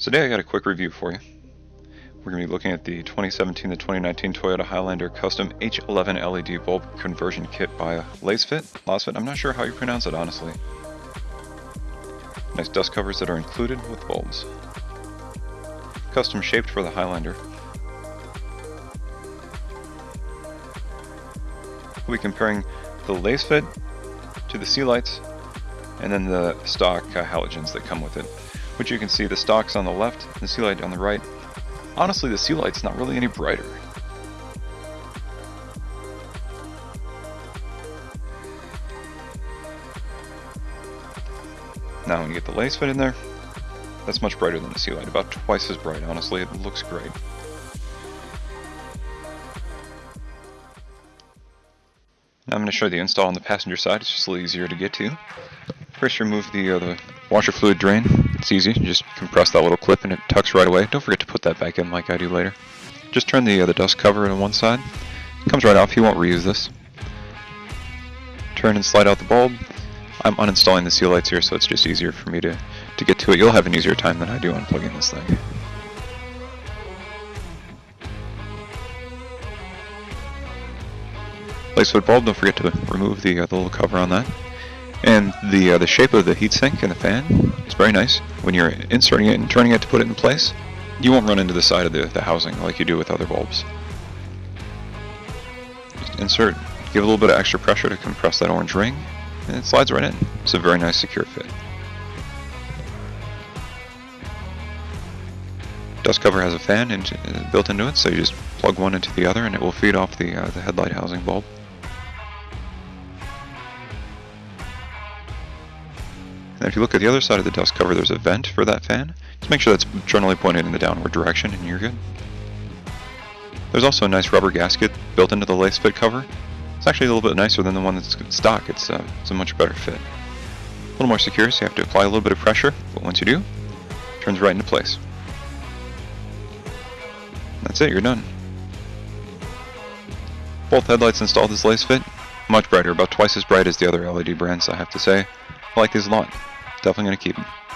Today I got a quick review for you. We're going to be looking at the 2017 to 2019 Toyota Highlander Custom H11 LED bulb conversion kit by Lasfit. Lasfit, I'm not sure how you pronounce it honestly. Nice dust covers that are included with bulbs. Custom shaped for the Highlander. We'll be comparing the Lasfit to the Sealights and then the stock uh, halogens that come with it. Which you can see the stock's on the left, the Sealight on the right. Honestly, the Sealight's not really any brighter. Now when you get the Lasfit in there, that's much brighter than the Sealight, about twice as bright, honestly, it looks great. Now I'm going to show you the install on the passenger side, it's just a little easier to get to. First remove the, uh, the washer fluid drain, it's easy, you just compress that little clip and it tucks right away. Don't forget to put that back in like I do later. Just turn the, uh, the dust cover on one side, it comes right off, you won't reuse this. Turn and slide out the bulb. I'm uninstalling the Sealights here so it's just easier for me to, to get to it. You'll have an easier time than I do unplugging this thing. Lasfit bulb, don't forget to remove the, uh, the little cover on that. And the uh, the shape of the heatsink and the fan is very nice. When you're inserting it and turning it to put it in place, you won't run into the side of the, the housing like you do with other bulbs. Just insert, give a little bit of extra pressure to compress that orange ring, and it slides right in. It's a very nice secure fit. Dust cover has a fan uh, built into it, so you just plug one into the other and it will feed off the, uh, the headlight housing bulb. And if you look at the other side of the dust cover, there's a vent for that fan. Just make sure that's generally pointed in the downward direction and you're good. There's also a nice rubber gasket built into the Lasfit cover. It's actually a little bit nicer than the one that's stock. It's, uh, it's a much better fit. A little more secure, so you have to apply a little bit of pressure, but once you do, it turns right into place. That's it, you're done. Both headlights installed as Lasfit. Much brighter, about twice as bright as the other LED brands, I have to say. I like these a lot. Definitely going to keep him.